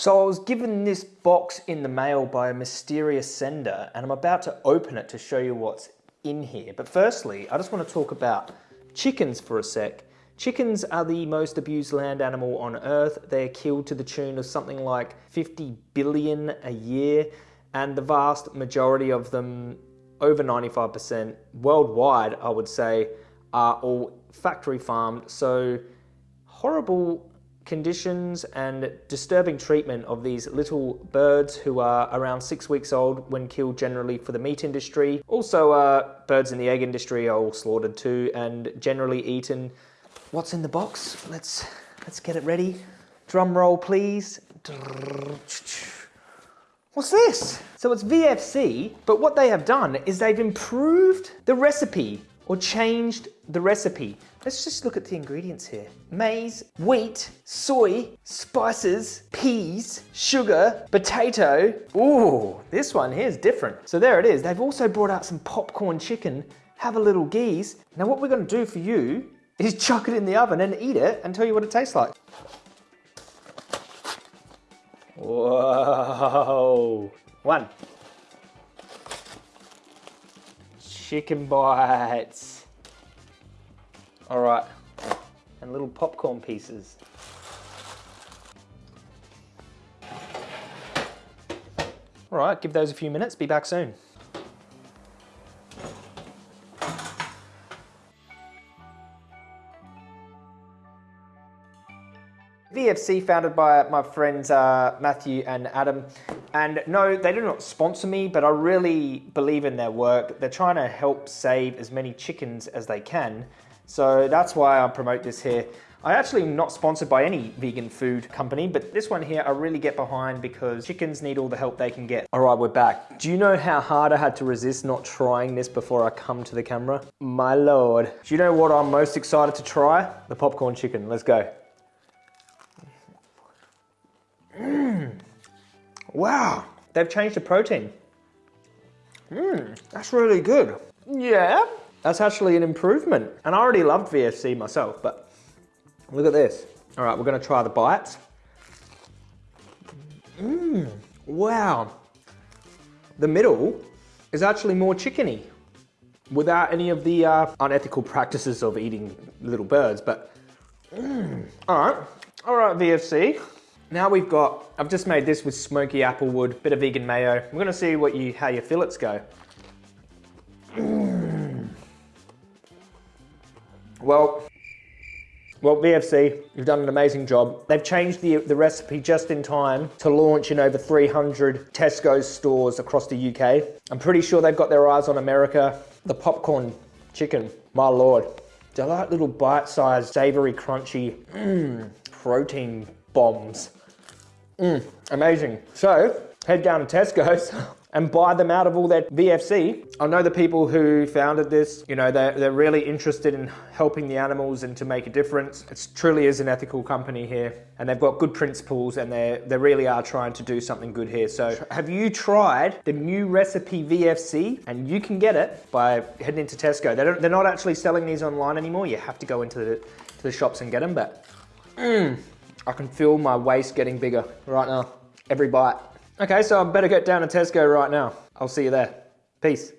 So I was given this box in the mail by a mysterious sender and I'm about to open it to show you what's in here. But firstly, I just want to talk about chickens for a sec. Chickens are the most abused land animal on earth. They're killed to the tune of something like 50 billion a year and the vast majority of them, over 95% worldwide, I would say, are all factory farmed. So horrible conditions and disturbing treatment of these little birds who are around six weeks old when killed generally for the meat industry. Also, uh, birds in the egg industry are all slaughtered too and generally eaten. What's in the box? Let's, let's get it ready. Drum roll, please. What's this? So it's VFC, but what they have done is they've improved the recipe or changed the recipe. Let's just look at the ingredients here. Maize, wheat, soy, spices, peas, sugar, potato. Ooh, this one here is different. So there it is. They've also brought out some popcorn chicken. Have a little geese. Now what we're gonna do for you is chuck it in the oven and eat it and tell you what it tastes like. Whoa. One. Chicken bites. All right. And little popcorn pieces. All right, give those a few minutes. Be back soon. VFC founded by my friends uh, Matthew and Adam. And no, they do not sponsor me, but I really believe in their work. They're trying to help save as many chickens as they can. So that's why I promote this here. I actually am not sponsored by any vegan food company, but this one here I really get behind because chickens need all the help they can get. All right, we're back. Do you know how hard I had to resist not trying this before I come to the camera? My lord. Do you know what I'm most excited to try? The popcorn chicken. Let's go. Mmm. Wow. They've changed the protein. Mmm, that's really good. Yeah, that's actually an improvement. And I already loved VFC myself, but look at this. All right, we're gonna try the bites. Mmm, wow. The middle is actually more chickeny without any of the uh, unethical practices of eating little birds, but mm. all right, all right, VFC. Now we've got, I've just made this with smoky applewood, bit of vegan mayo. We're gonna see what you, how your fillets go. Well, well, VFC, you've done an amazing job. They've changed the, the recipe just in time to launch in over 300 Tesco stores across the UK. I'm pretty sure they've got their eyes on America. The popcorn chicken, my lord. They're like little bite-sized, savory, crunchy, mm, protein bombs. Mm, amazing. So head down to Tesco's and buy them out of all that VFC. I know the people who founded this, you know, they're, they're really interested in helping the animals and to make a difference. It truly is an ethical company here and they've got good principles and they they really are trying to do something good here. So have you tried the new recipe VFC? And you can get it by heading into Tesco. They don't, they're not actually selling these online anymore. You have to go into the, to the shops and get them, but mm, I can feel my waist getting bigger right now, every bite. Okay, so I better get down to Tesco right now. I'll see you there. Peace.